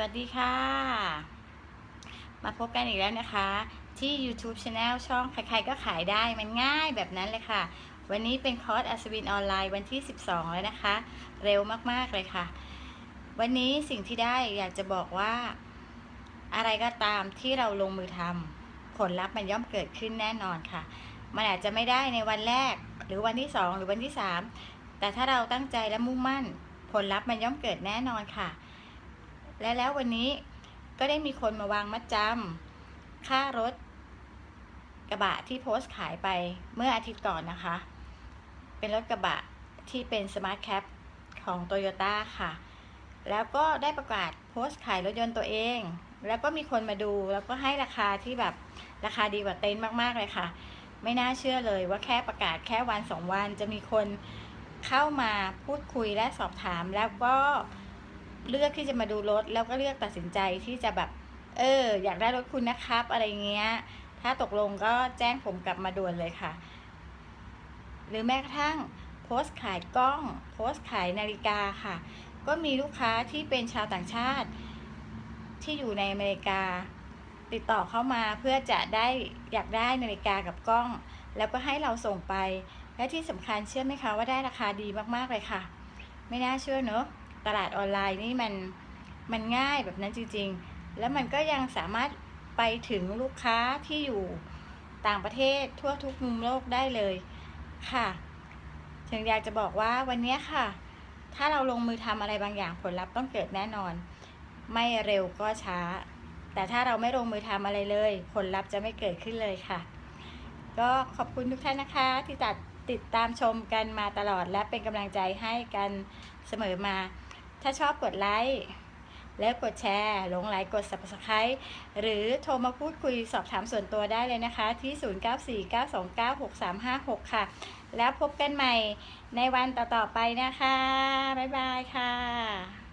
วัสดีค่ะ มาพบกันอีกแล้วนะคะ ที่ YouTube Channel ช่องใครๆก็ขายได้มันง่ายแบบนั้นเลยค่ะ วันนี้เป็นคอร์สอัศวินออนไลน์วันที่ 12 แล้วนะคะ เร็วมากๆเลยค่ะ วันนี้สิ่งที่ได้อยากจะบอกว่า อะไรก็ตามที่เราลงมือทำผลลัพธ์มันย่อมเกิดขึ้นแน่นอนค่ะ มันอาจจะไม่ได้ในวันแรก หรือวันที่ 2 หรือวันที่ 3 แต่ถ้าเราตั้งใจและมุ่งมั่น ผลลัพธ์มันย่อมเกิดแน่นอนค่ะ และแล้ววันนี้ก็ได้มีคนมาวางมัดจำค่ารถกระบะที่โพสต์ขายไปเมื่ออาทิตย์ก่อนนะคะ เป็นรถกระบะที่เป็น Smart Cab ของโตโยต้าค่ะ แล้วก็ได้ประกาศโพสต์ขายรถยนต์ตัวเอง แล้วก็มีคนมาดูแล้วก็ให้ราคาที่แบบราคาดีกว่าเต็นท์มาก ๆ เลยค่ะ ไม่น่าเชื่อเลยว่าแค่ประกาศแค่วันสองวันจะมีคนเข้ามาพูดคุยและสอบถามแล้วก็ เลือกที่จะมาดูรถแล้วก็เลือกตัดสินใจที่จะแบบ เออ อยากได้รถคุณนะครับ อะไรเงี้ย ถ้าตกลงก็แจ้งผมกลับมาด่วนเลยค่ะ หรือแม้กระทั่งโพสต์ขายกล้อง โพสต์ขายนาฬิกาค่ะ ก็มีลูกค้าที่เป็นชาวต่างชาติ ที่อยู่ในอเมริกา ติดต่อเข้ามาเพื่อจะได้อยากได้นาฬิกากับกล้อง แล้วก็ให้เราส่งไป และที่สำคัญเชื่อไหมคะว่าได้ราคาดีมากๆเลยค่ะ ไม่น่าเชื่อเนอะ ตลาดออนไลน์นี่มันมันง่ายแบบนั้นจริง ๆ แล้วมันก็ยังสามารถไปถึงลูกค้าที่อยู่ต่างประเทศทั่วทุกมุมโลกได้เลยค่ะถึงอยากจะบอกว่าวันนี้ค่ะ ถ้าเราลงมือทำอะไรบางอย่างผลลัพธ์ต้องเกิดแน่นอน ไม่เร็วก็ช้า แต่ถ้าเราไม่ลงมือทำอะไรเลย ผลลัพธ์จะไม่เกิดขึ้นเลยค่ะ ก็ขอบคุณทุกท่านนะคะ ที่ตัดติดตามชมกันมาตลอดและเป็นกำลังใจให้กันเสมอมา ถ้าชอบกดไลค์แล้วกดแชร์หลงไหลกด subscribe หรือโทรมาพูดคุยสอบถามส่วนตัวได้เลยนะคะ ที่ 0949296356 ค่ะ แล้วพบกันใหม่ในวันต่อ ๆ ไปนะคะ บ๊ายบายค่ะ